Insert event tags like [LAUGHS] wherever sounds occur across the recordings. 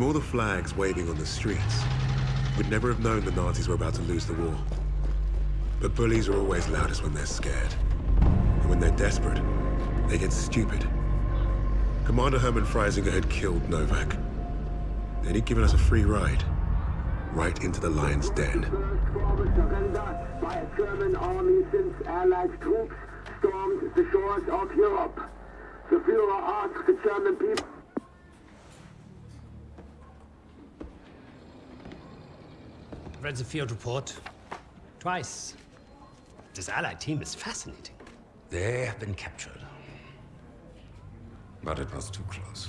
From all the flags waving on the streets, we'd never have known the Nazis were about to lose the war. But bullies are always loudest when they're scared. And when they're desperate, they get stupid. Commander Hermann Freisinger had killed Novak. Then he'd given us a free ride. Right into the lion's den. the Führer asked the German people... read the field report. Twice. This Allied team is fascinating. They have been captured. But it was too close.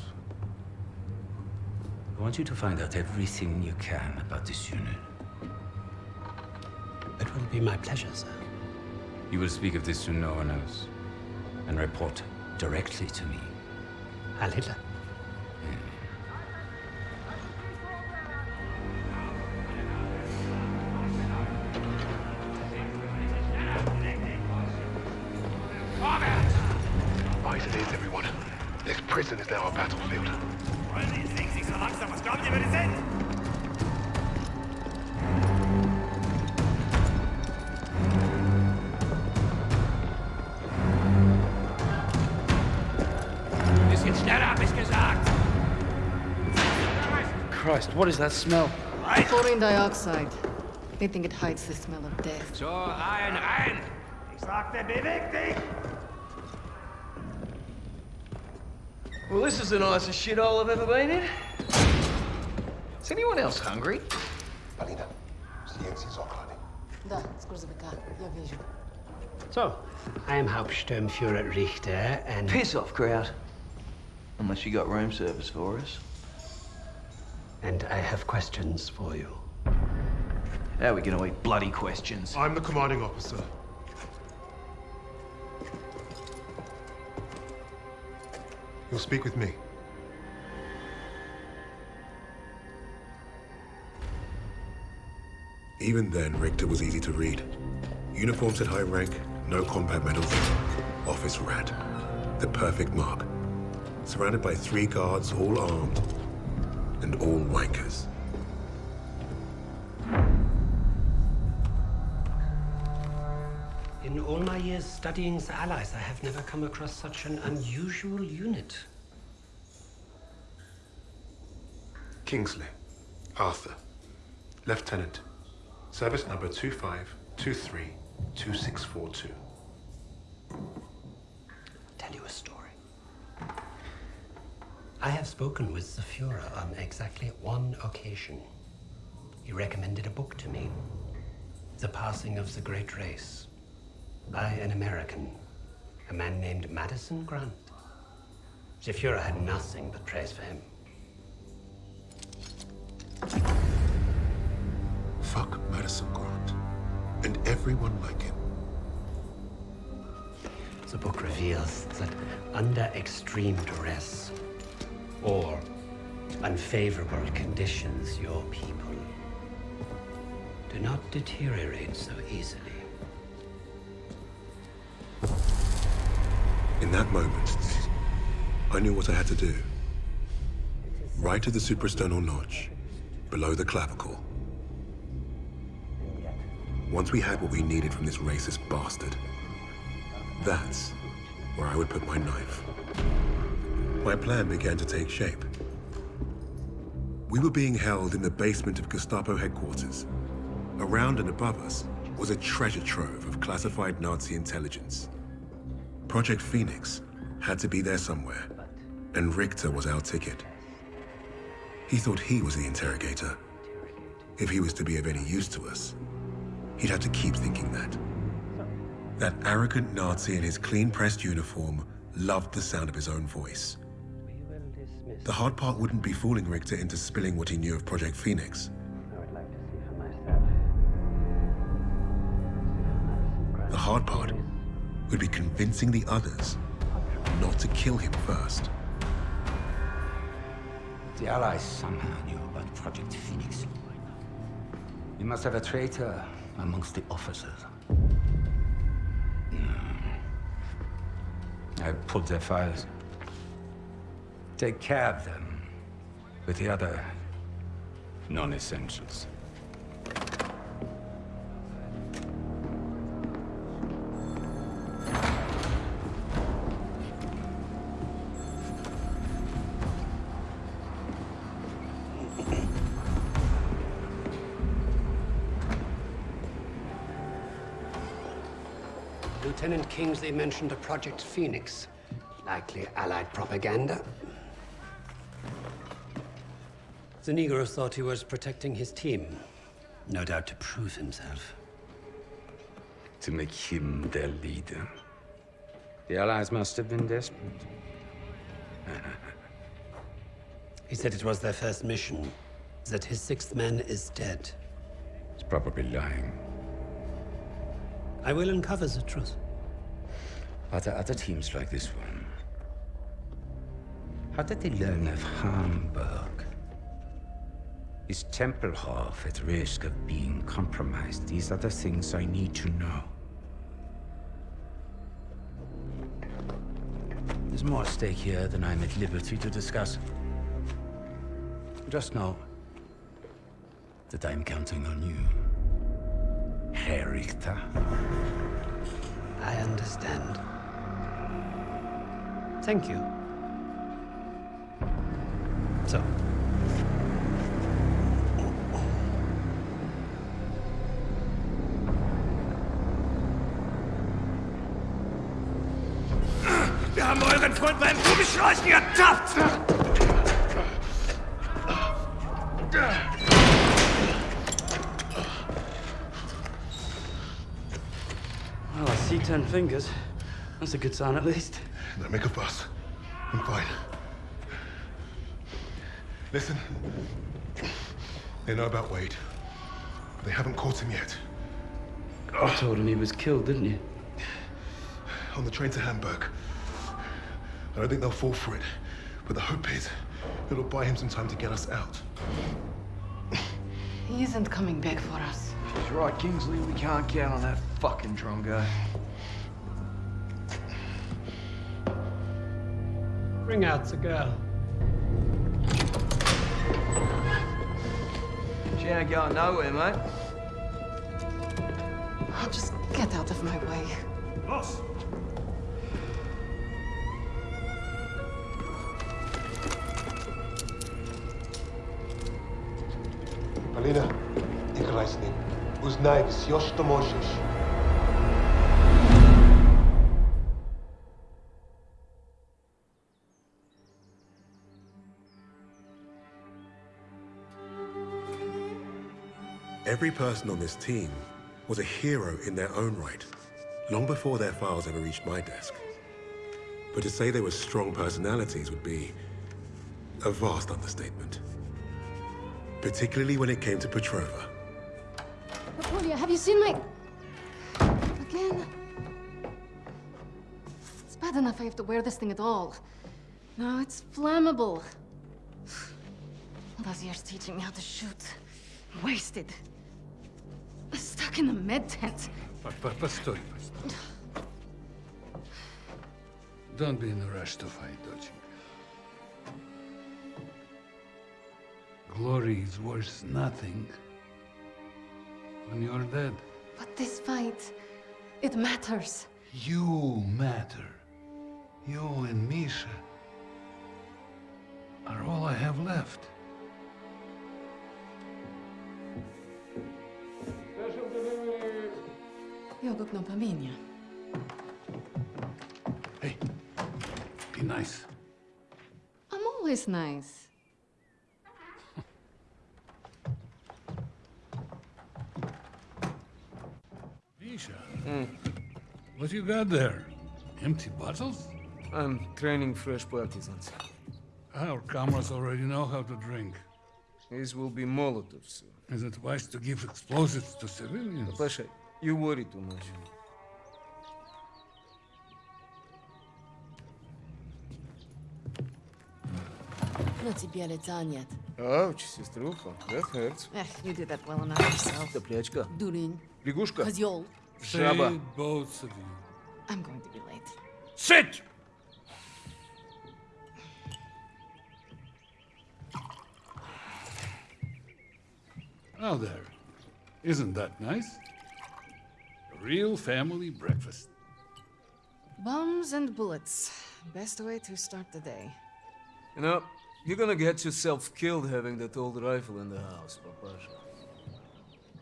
I want you to find out everything you can about this unit. It will be my pleasure, sir. You will speak of this to no one else. And report directly to me. Heil what is that smell? Chlorine dioxide. They think it hides the smell of death. So, rein, rein. Ich sagte, beweg dich! Well, this is the nicest shithole I've ever been in. Is anyone else hungry? Alina, zdjęcie z okladem. Da, scurzavika, ja вижу. So, I am Hauptsturmführer Richter, and... Piss off, crowd. Unless you got room service for us. And I have questions for you. How are we gonna eat bloody questions? I'm the commanding officer. You'll speak with me. Even then, Richter was easy to read. Uniforms at high rank, no combat medals. Office rat. The perfect mark. Surrounded by three guards, all armed. And all wankers. In all my years studying the Allies, I have never come across such an unusual unit. Kingsley. Arthur. Lieutenant. Service number 25232642. tell you a story. I have spoken with the Fuhrer on exactly one occasion. He recommended a book to me, The Passing of the Great Race, by an American, a man named Madison Grant. The Fuhrer had nothing but praise for him. Fuck Madison Grant. And everyone like him. The book reveals that under extreme duress or unfavorable conditions, your people do not deteriorate so easily. In that moment, I knew what I had to do. Right at the suprasternal notch, below the clavicle. Once we had what we needed from this racist bastard, that's where I would put my knife. My plan began to take shape. We were being held in the basement of Gestapo headquarters. Around and above us was a treasure trove of classified Nazi intelligence. Project Phoenix had to be there somewhere, and Richter was our ticket. He thought he was the interrogator. If he was to be of any use to us, he'd have to keep thinking that. That arrogant Nazi in his clean-pressed uniform loved the sound of his own voice. We will dismiss. The hard part wouldn't be fooling Richter into spilling what he knew of Project Phoenix. I would like to see for myself. The hard part would be convincing the others not to kill him first. The Allies somehow knew about Project Phoenix. You must have a traitor amongst the officers. No. I pulled their files. Take care of them with the other Non-essentials. Lieutenant Kingsley mentioned a Project Phoenix. Likely Allied propaganda. The Negro thought he was protecting his team. No doubt to prove himself. To make him their leader. The Allies must have been desperate. [LAUGHS] He said it was their first mission, that his sixth man is dead. He's probably lying. I will uncover the truth. Are there other teams like this one? How did they learn of Hamburg? Is Tempelhof at risk of being compromised? These are the things I need to know. There's more at stake here than I'm at liberty to discuss. Just know that I'm counting on you, Herr Richter. I understand. Thank you. So. Gummischleusen ertappt! Well, I see ten fingers. That's a good sign, at least. Don't make a fuss. I'm fine. Listen. They know about Wade. They haven't caught him yet. You told him he was killed, didn't you? On the train to Hamburg. I don't think they'll fall for it. But the hope is it'll buy him some time to get us out. He isn't coming back for us. She's right, Kingsley. We can't count on that fucking drongo. Bring out the girl. She ain't going nowhere, mate. Oh, just get out of my way. Los! Узнай все, что можешь. Every person on this team was a hero in their own right, long before their files ever reached my desk. But to say they were strong personalities would be a vast understatement. Particularly when it came to Petrova. Napoleon, have you seen my... Again? It's bad enough I have to wear this thing at all. Now it's flammable. All those years teaching me how to shoot. Wasted. Stuck in a med tent. Постой, постой. Don't be in a rush to fight, доченька. Glory is worth nothing when you're dead. But this fight, it matters. You matter. You and Misha are all I have left. Jogok no pamięcia. Hey, be nice. I'm always nice. Misha, what you got there? Empty bottles? I'm training fresh partisans. Our comrades already know how to drink. These will be Molotovs soon. Is it wise to give explosives to civilians? Pasha, you worry too much. На тебе лица нет. Ouch, сеструха, that hurts. Eh, you did that well enough yourself. Топлячка, Дурень. лягушка, Козёл. Shaba. both of you. I'm going to be late. Sit! Now there. Isn't that nice? A real family breakfast. Bombs and bullets. Best way to start the day. You know, you're gonna get yourself killed having that old rifle in the house, Papasha.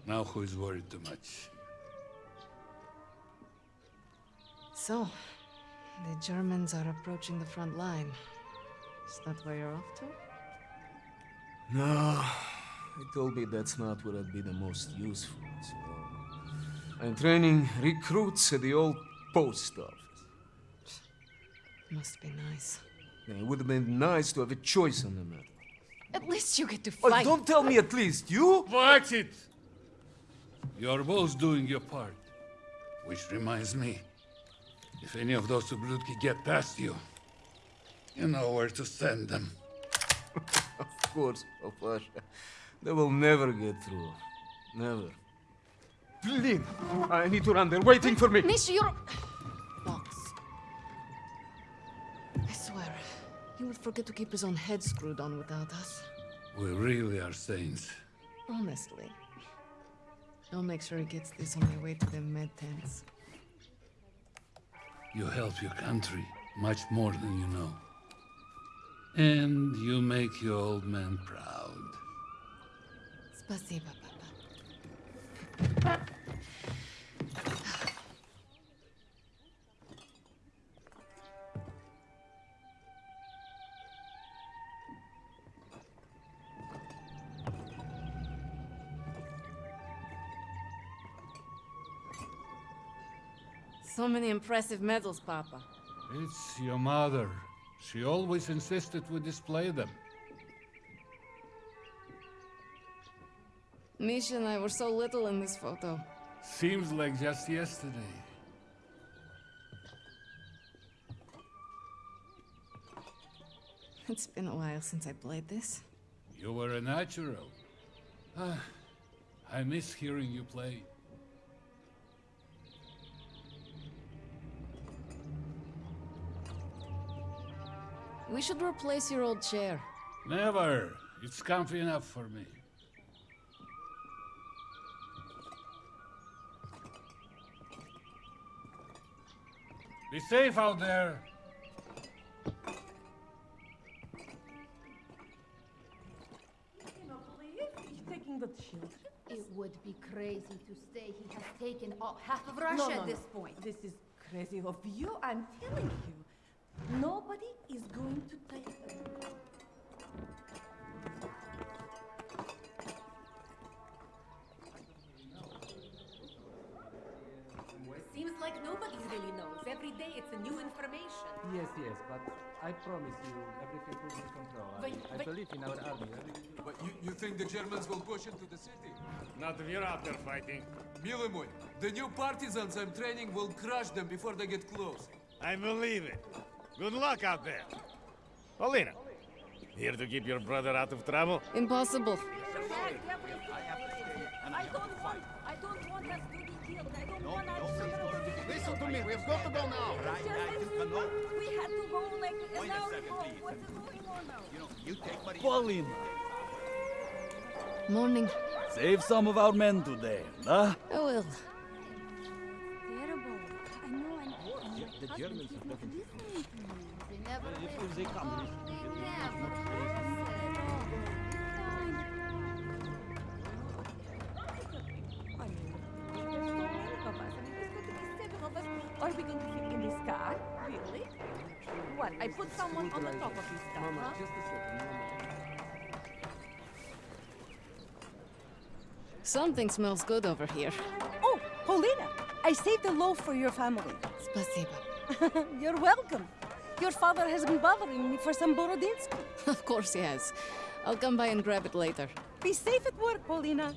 Now who's worried too much? So, the Germans are approaching the front line. Is that where you're off to? No, he told me that's not where I'd be the most useful, so... I'm training recruits at the old post office. Must be nice. Yeah, it would have been nice to have a choice on the matter. At least you get to Oh, fight. don't tell me at least, you? Watch it! You're both doing your part. Which reminds me, if any of those Ublutki get past you, you know where to send them. [LAUGHS] Of course, Papasha. They will never get through. Never. Blin! I need to run. They're waiting for me. Misha, you're... Box. I swear, he would forget to keep his own head screwed on without us. We really are saints. Honestly. I'll make sure he gets this on the way to the med tents. You help your country much more than you know. And you make your old man proud. Спасибо, Papa. So many impressive medals, Papa. It's your mother. She always insisted we display them. Misha and I were so little in this photo. Seems like just yesterday. It's been a while since I played this. You were a natural. Ah, I miss hearing you play. We should replace your old chair. Never. It's comfy enough for me. Be safe out there. cannot believe he's taking the children. It would be crazy to stay. He has taken all, half of Russia no, no, at this no. point. This is crazy of you, I'm telling you. Nobody is going to take them. Seems like nobody really knows. Every day it's a new information. Yes, yes, but I promise you everything will be in control. I, But- I believe in our army. But you, you think the Germans will push into the city? Not if you're out there fighting. Mile moj, the new partisans I'm training will crush them before they get close. I believe it. Good luck out there. Paulina, here to keep your brother out of trouble? Impossible. I don't want, I don't want us to be killed. I don't want us to Listen to me, we've got to go now. Right, right, you cannot. We had to go like an hour ago. What's going on now? You know, you take Maria. Paulina, Morning. save some of our men today, huh? Oh, I will. Terrible. I know I'm... The Germans are looking Are we going to fit in this car? Really? What? I put someone on the top of this car, Mama, huh? just a second, Something smells good over here. Oh, Paulina, I saved a loaf for your family. Spasiba. [LAUGHS] You're welcome. Your father has been bothering me for some Borodinsky. [LAUGHS] Of course he has. I'll come by and grab it later. Be safe at work, Paulina.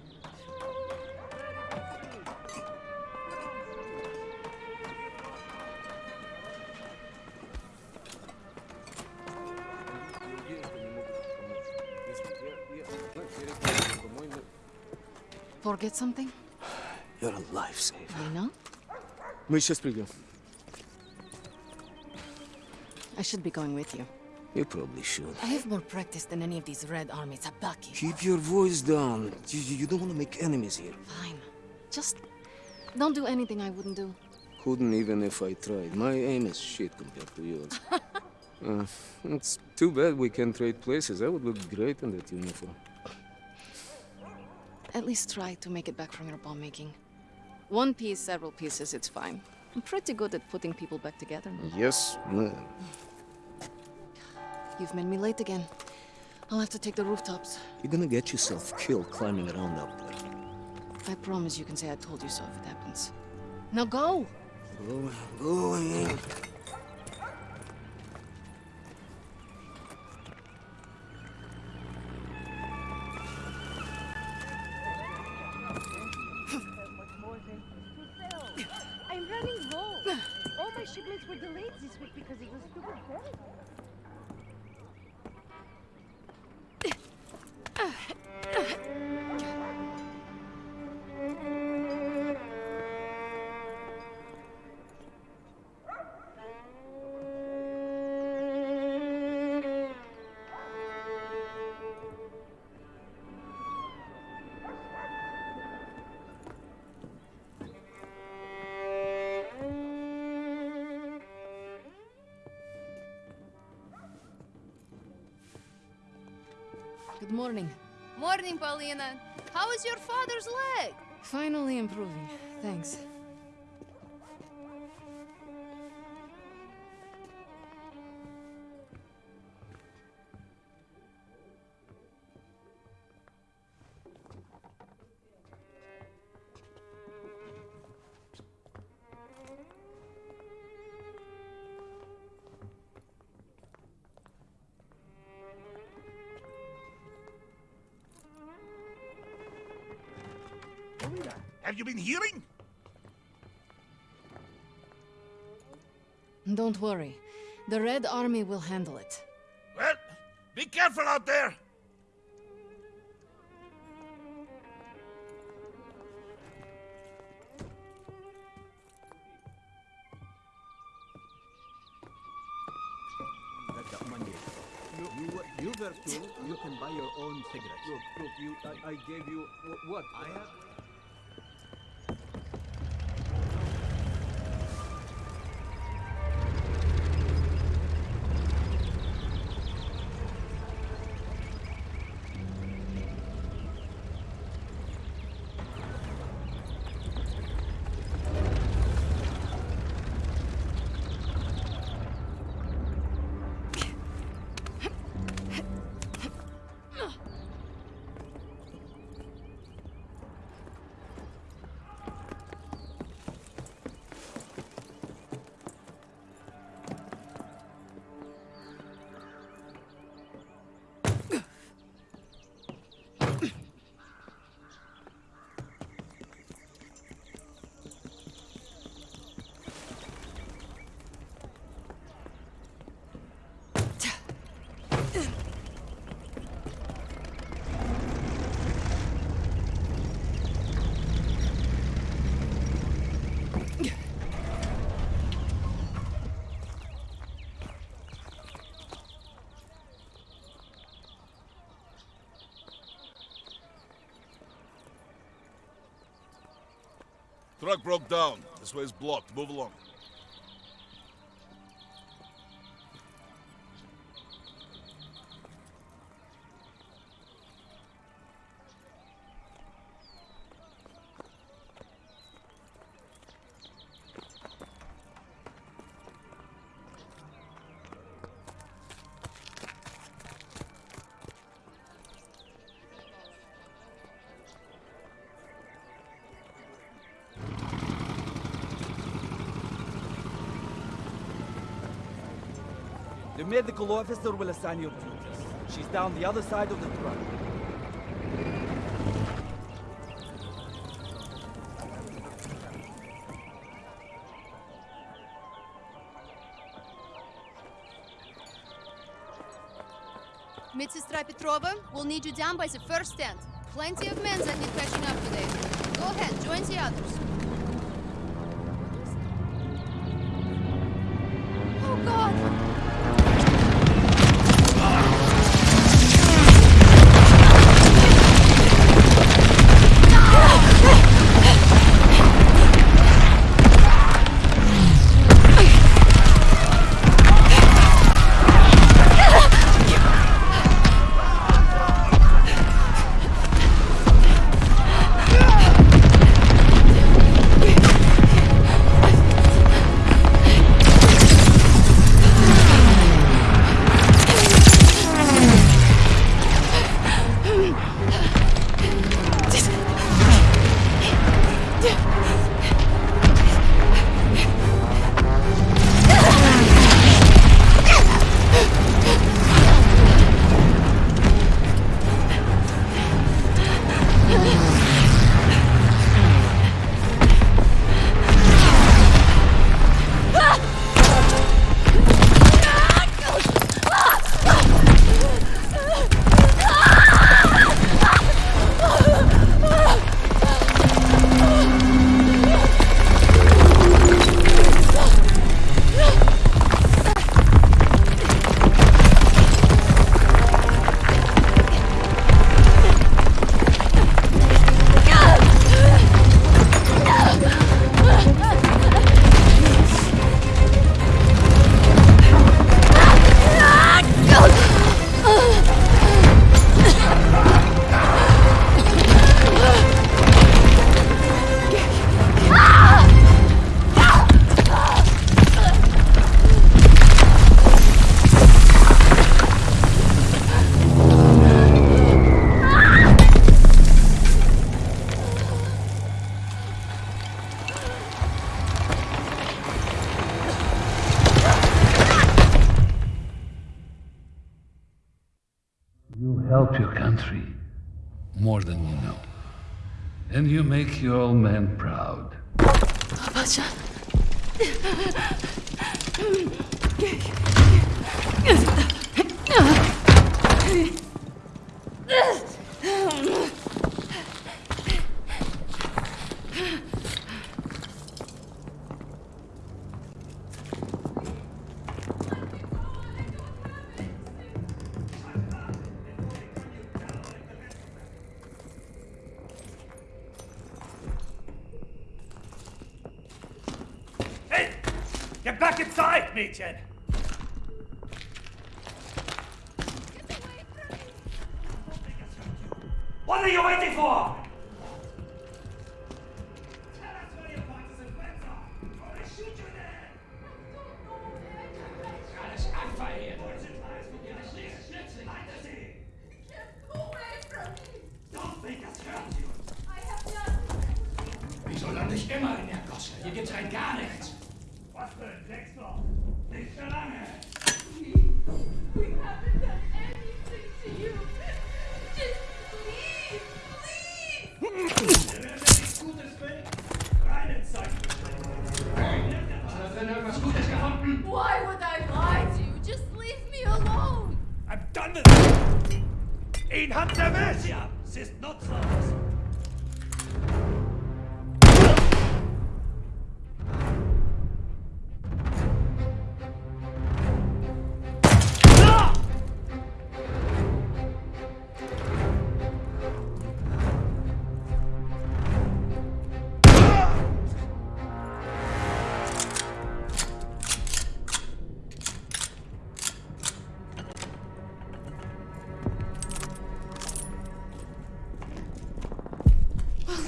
Forget something? [SIGHS] You're a lifesaver. You know? Мы сейчас придем. I should be going with you. You probably should. I have more practice than any of these Red Army Tabaki. Keep your voice down. You, you don't want to make enemies here. Fine. Just don't do anything I wouldn't do. Couldn't even if I tried. My aim is shit compared to yours. [LAUGHS] uh, it's too bad we can't trade places. I would look great in that uniform. At least try to make it back from your bomb making. One piece, several pieces, it's fine. I'm pretty good at putting people back together. Yes, ma'am. You've made me late again. I'll have to take the rooftops. You're gonna get yourself killed climbing around up there. I promise you can say I told you so if it happens. Now go! Go, going. I'm morning. Morning, Paulina. How is your father's leg? Finally improving. Thanks. Have you been hearing? Don't worry. The Red Army will handle it. Well, be careful out there. That's that money. You, you, were- you were told you can buy your own cigarettes. Look, look, you, I, I gave you, what? I have... Truck broke down. This way is blocked. Move along. Medical officer will assign your duties. She's down the other side of the truck. Mitsistra Petrova, we'll need you down by the first stand. Plenty of men that need catching up today. Go ahead, join the others.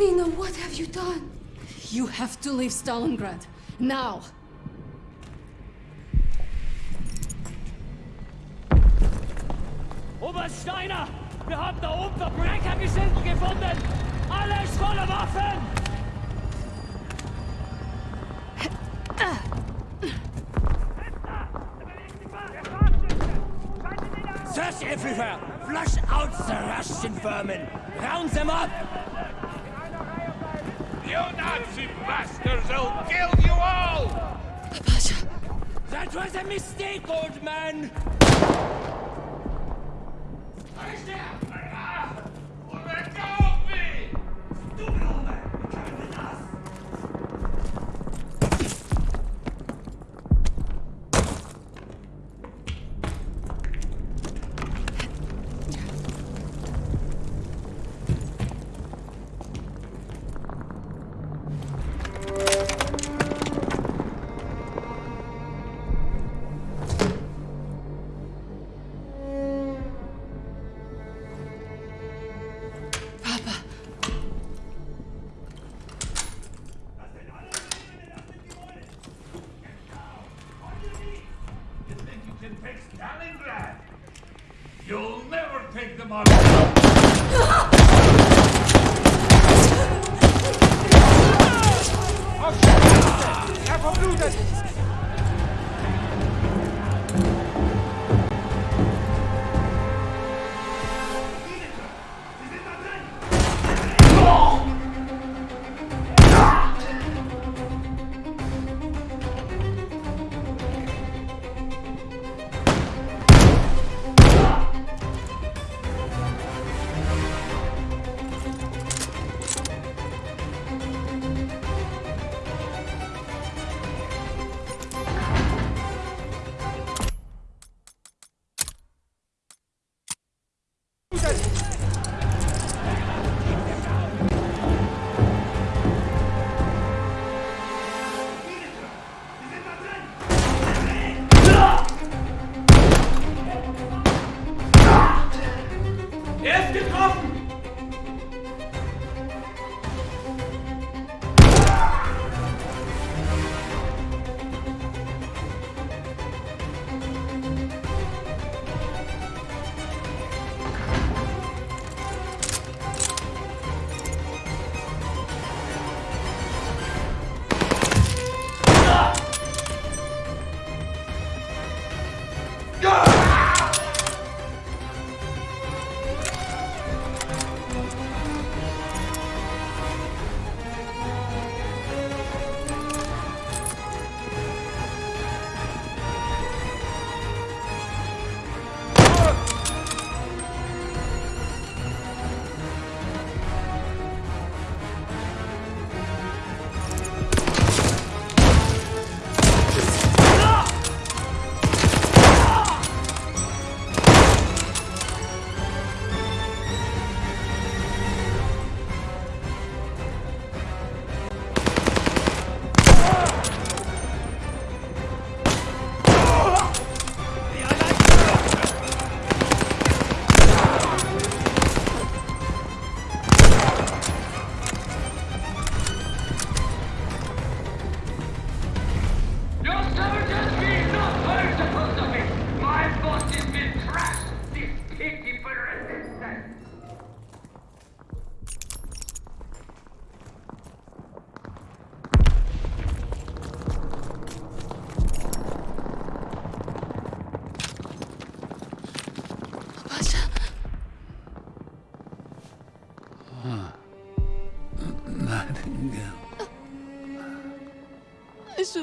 Athena, what have you done? You have to leave Stalingrad. Now! Obersteiner! Wir haben da oben Verbrecher gefunden! Alles voller Waffen! Search everywhere! Flush out the Russian vermin! Round them up! Nazi bastards will kill you all! Apasha, That was a mistake, old man!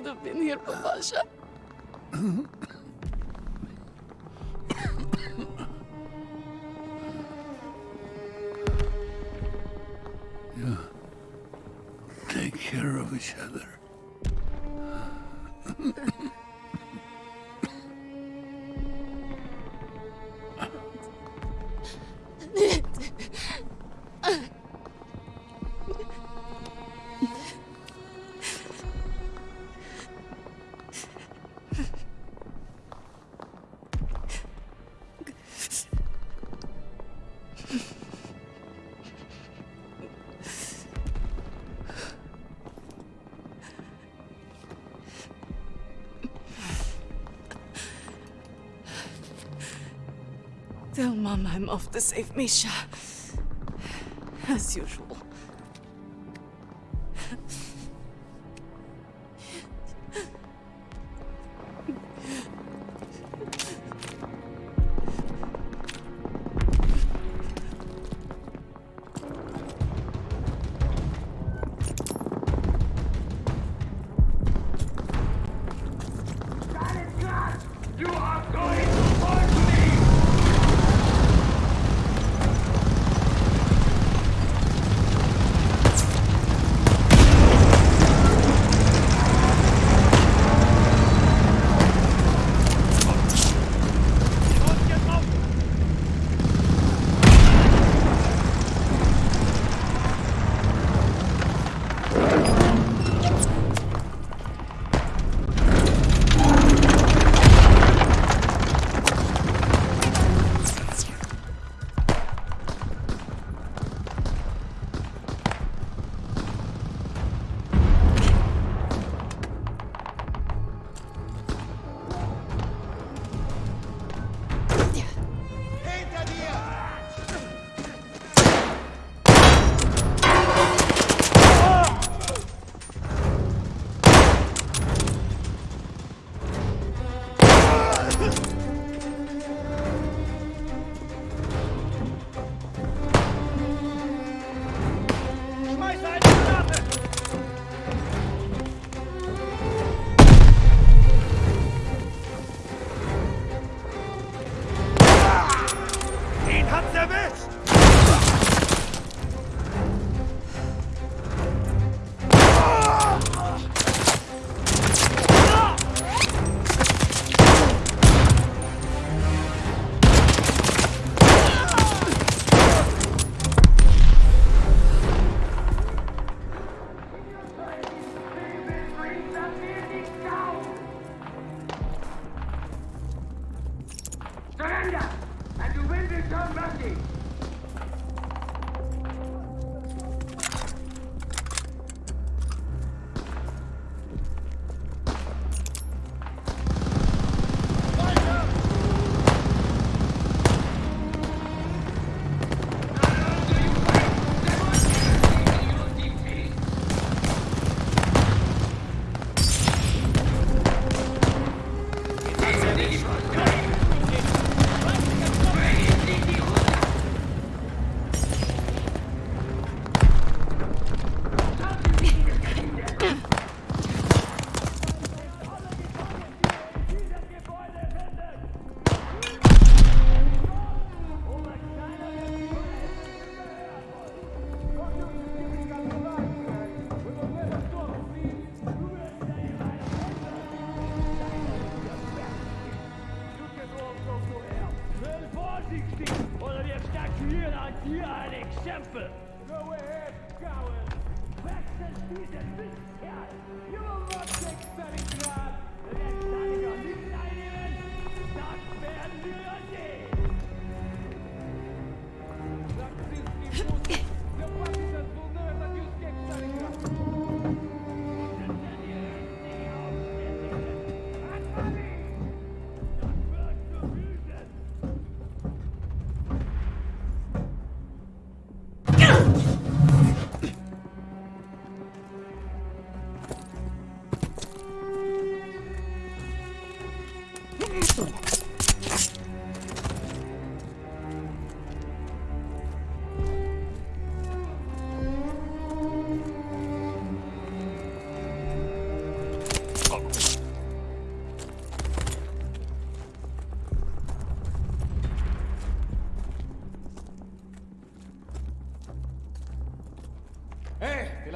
Acıdı beni Yırma I'm off to save Misha. As usual.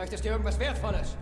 Möchtest du irgendwas Wertvolles.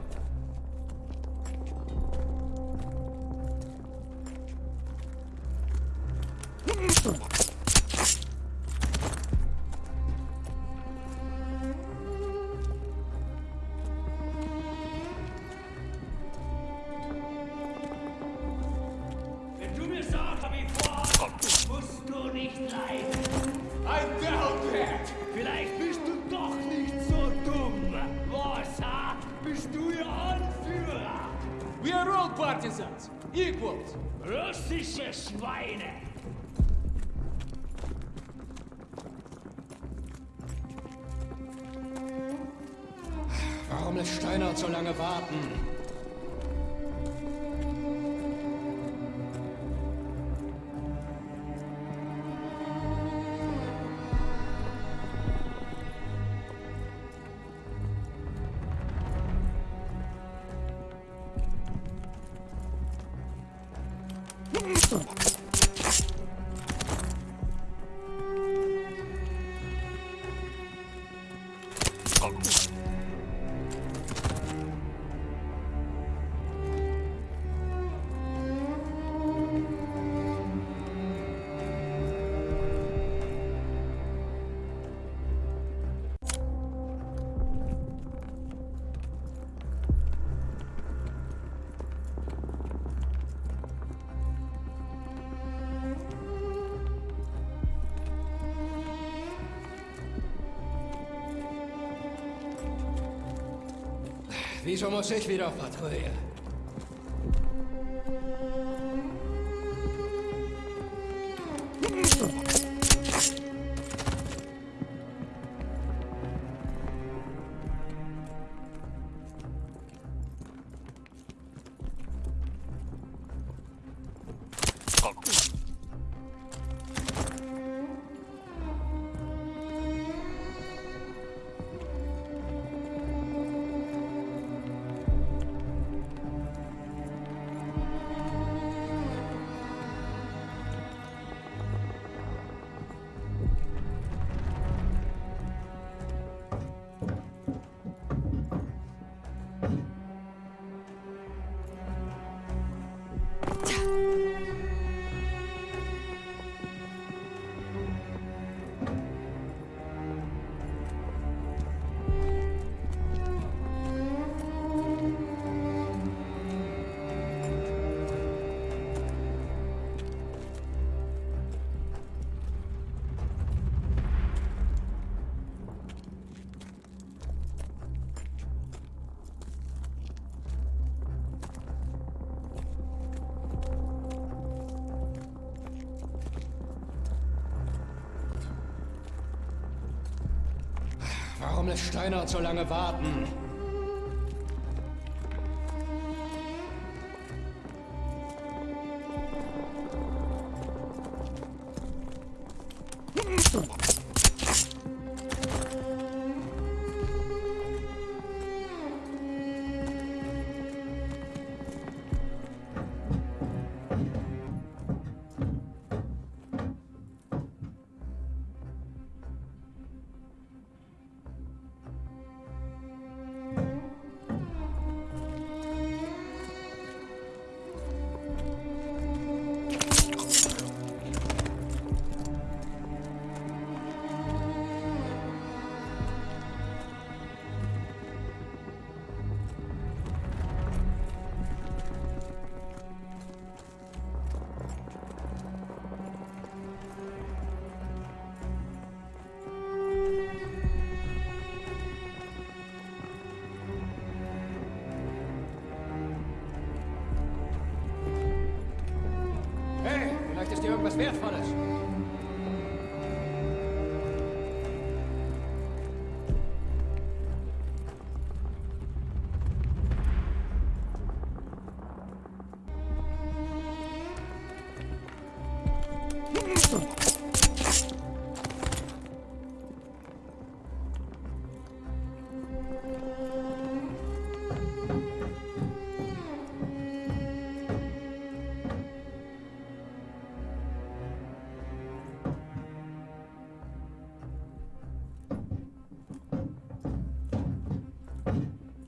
Excellent. Biz homoseks bir afat, oraya. Steiner zu lange warten.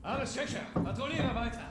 Alles sicher, patrouillieren weiter.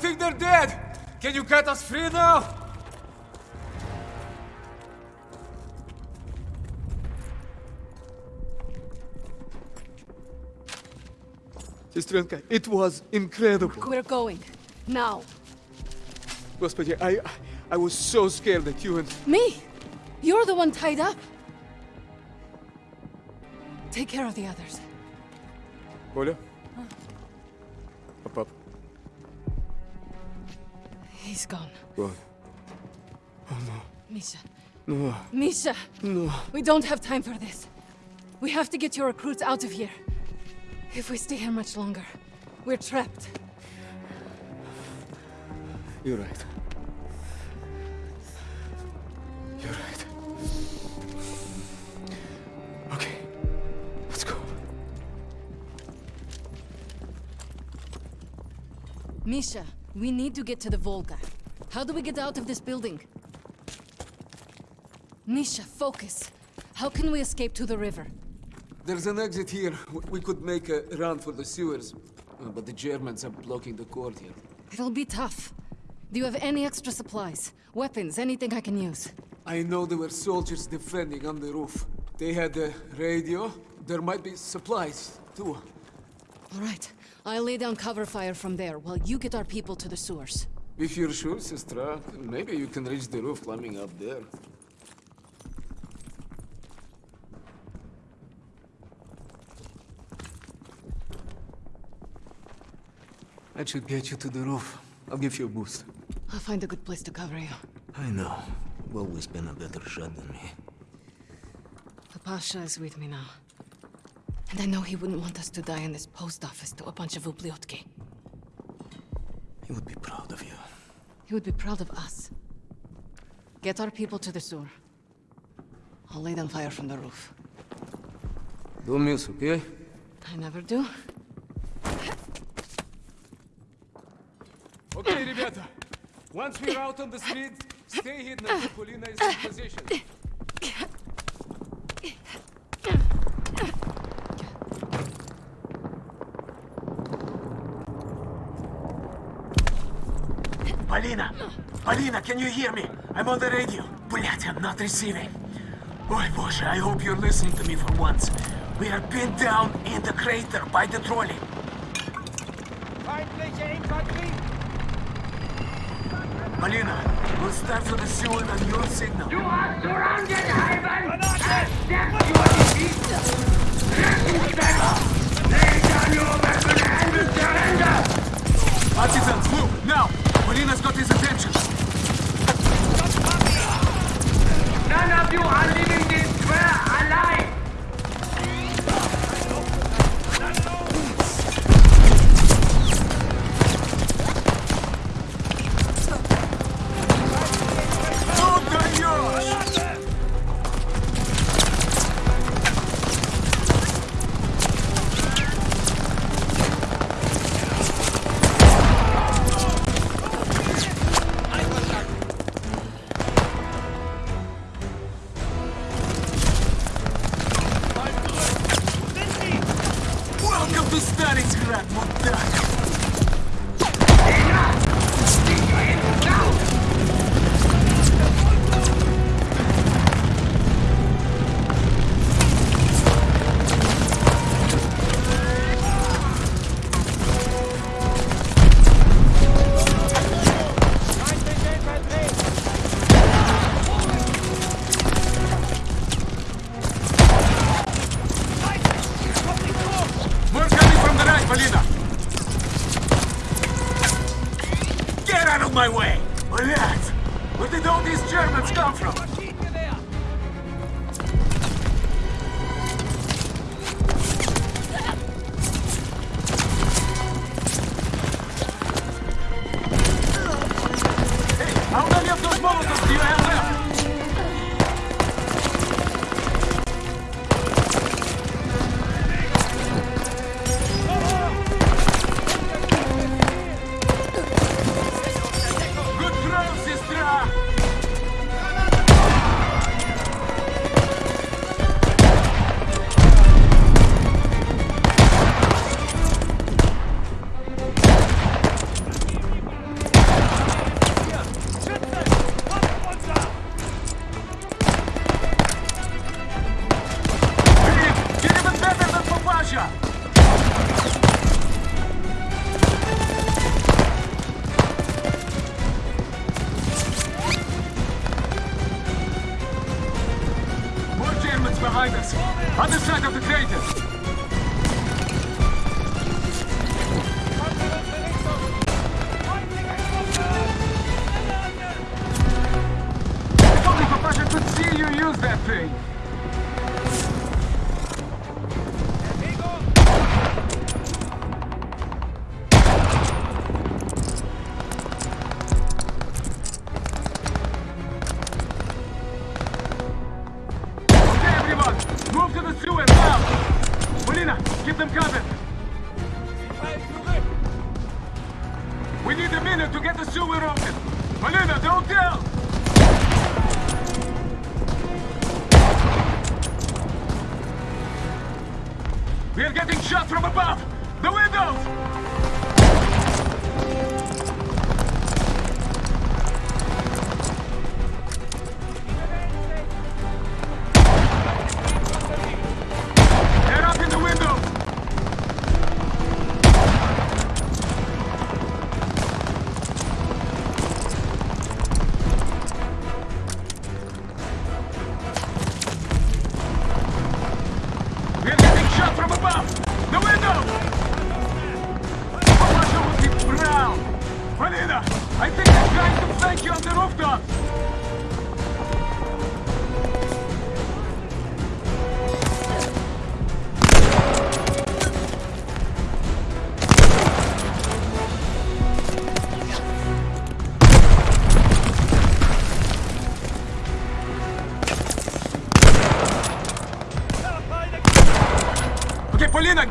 think they're dead! Can you cut us free now? Sestrenka, it was incredible. We're going. Now. Господи, I, I was so scared that you and... Me? You're the one tied up. Take care of the others. Оля? He's gone. Go. Oh no. Misha. No. Misha! No. We don't have time for this. We have to get your recruits out of here. If we stay here much longer, we're trapped. You're right. You're right. Okay. Let's go. Misha, we need to get to the Volga. How do we get out of this building? Misha, focus. How can we escape to the river? There's an exit here. We could make a run for the sewers. Uh, but the Germans are blocking the courtyard. It'll be tough. Do you have any extra supplies? Weapons, anything I can use? I know there were soldiers defending on the roof. They had a radio. There might be supplies, too. All right. I'll lay down cover fire from there while you get our people to the sewers. If you're sure, maybe you can reach the roof climbing up there. That should get you to the roof. I'll give you a boost. I'll find a good place to cover you. I know. You've always been a better shot than me. The Pasha is with me now. And I know he wouldn't want us to die in this post office to a bunch of ubliotki. He would be proud of you. He would be proud of us. Get our people to the sewer. I'll lay them fire from the roof. Don't miss, okay? I never do. Okay, ребята. Once we're out on the street, stay hidden until Polina is in position. Полина, can you hear me? I'm on the radio. Блять, I'm not receiving. Ой, боже, I hope you're listening to me for once. We are pinned down in the crater by the trolley. Feindliche Infanterie! Polina, we'll start for the sewer on your signal. You are surrounded, Ivan! Accept your defeat! Rettungssteiger! Lay down your weapon and surrender! Artisans, move, now! Polina's got his attention. None of Welcome to Stalingrad, мудак! If only could see you use that thing.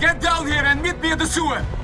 Get down here and meet me at the sewer.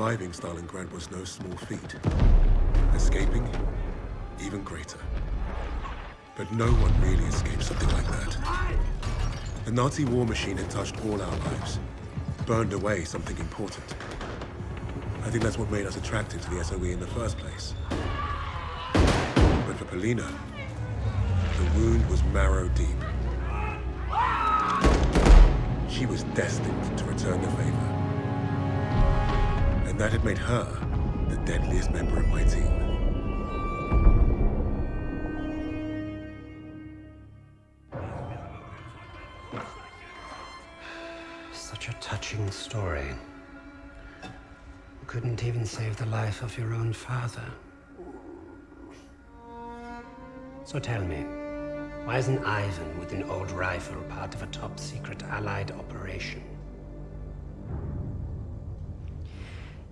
Surviving Stalingrad was no small feat. Escaping, even greater. But no one really escaped something like that. The Nazi war machine had touched all our lives, burned away something important. I think that's what made us attracted to the SOE in the first place. But for Polina, the wound was marrow deep. She was destined to return the favor. That had made her the deadliest member of my team. Such a touching story. You couldn't even save the life of your own father. So tell me, why isn't Ivan with an old rifle part of a top secret Allied operation?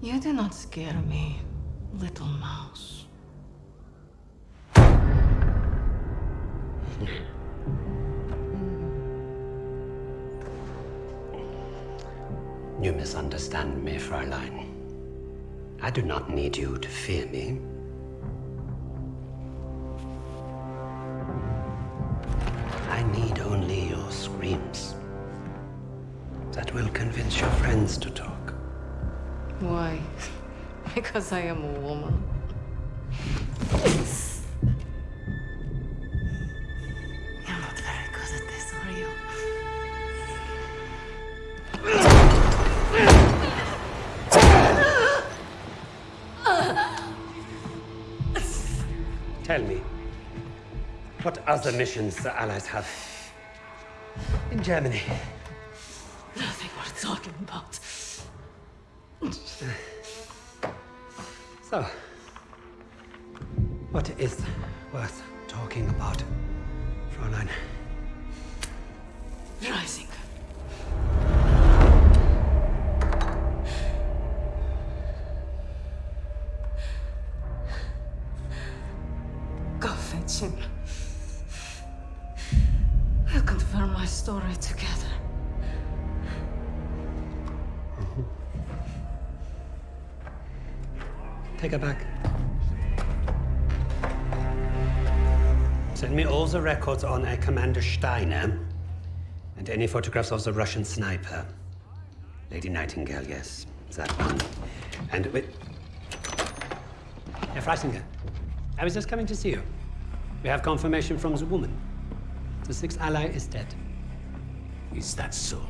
You do not scare me, little mouse. You misunderstand me, Fräulein. I do not need you to fear me. Because I am a woman. You're not very good at this, are you? Tell me, what other missions the Allies have in Germany? The records on a Commander Steiner and any photographs of the Russian sniper. Lady Nightingale, yes, that one. And wait. Herr Freisinger, I was just coming to see you. We have confirmation from the woman. The sixth ally is dead. Is that so?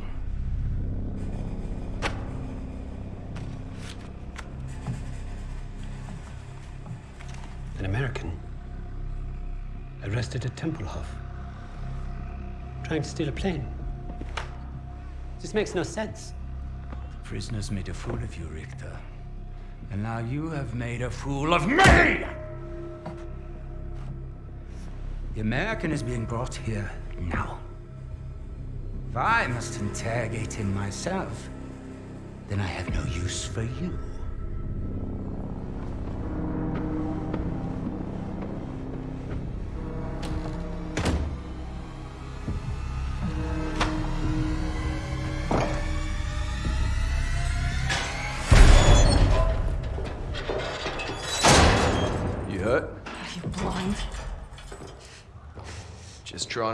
Arrested at Tempelhof, trying to steal a plane. This makes no sense. The prisoners made a fool of you, Richter. And now you have made a fool of me! The American is being brought here now. If I must interrogate him myself, then I have no use for you.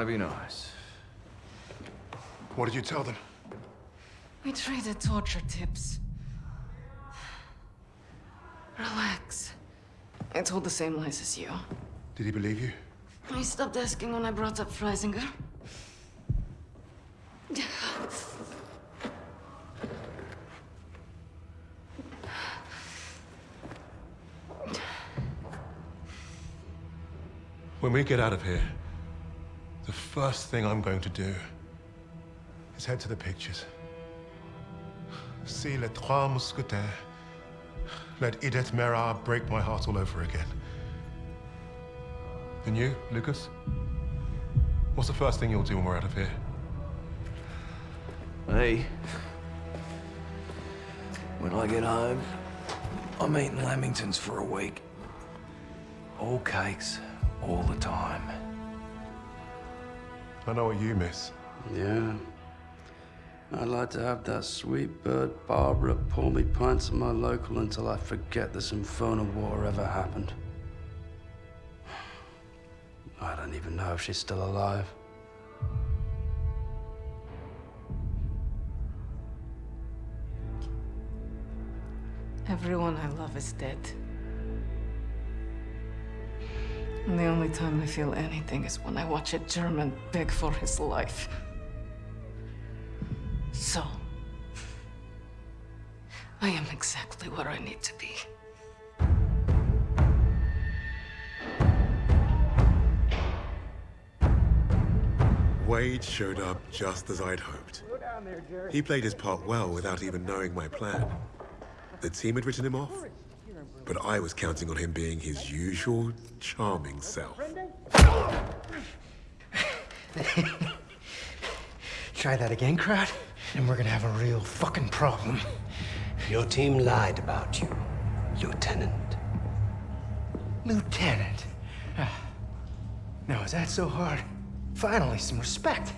To be nice. What did you tell them? We traded torture tips. Relax. I told the same lies as you. Did he believe you? He stopped asking when I brought up Freisinger. When we get out of here, The first thing I'm going to do is head to the pictures. See Les Trois Mousquetaires. Let Edith Mera break my heart all over again. And you, Lucas? What's the first thing you'll do when we're out of here? Hey. When I get home, I'm eating Lamingtons for a week. All cakes, all the time. I know what you miss. Yeah. I'd like to have that sweet bird Barbara pour me pints of my local until I forget this infernal war ever happened. I don't even know if she's still alive. Everyone I love is dead. And the only time I feel anything is when I watch a German beg for his life. So, I am exactly where I need to be. Wade showed up just as I'd hoped. He played his part well without even knowing my plan. The team had written him off, but I was counting on him being his usual charming self. [LAUGHS] Try that again, crowd, and we're gonna have a real fucking problem. Your team lied about you, Lieutenant. Lieutenant? Ah. Now, is that so hard? Finally, some respect.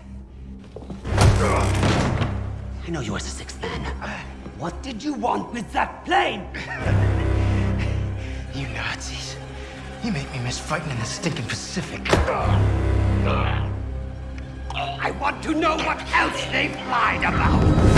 I know you as the sixth man. What did you want with that plane? [LAUGHS] Nazis. You make me miss fighting in the stinking Pacific. I want to know what else they've lied about.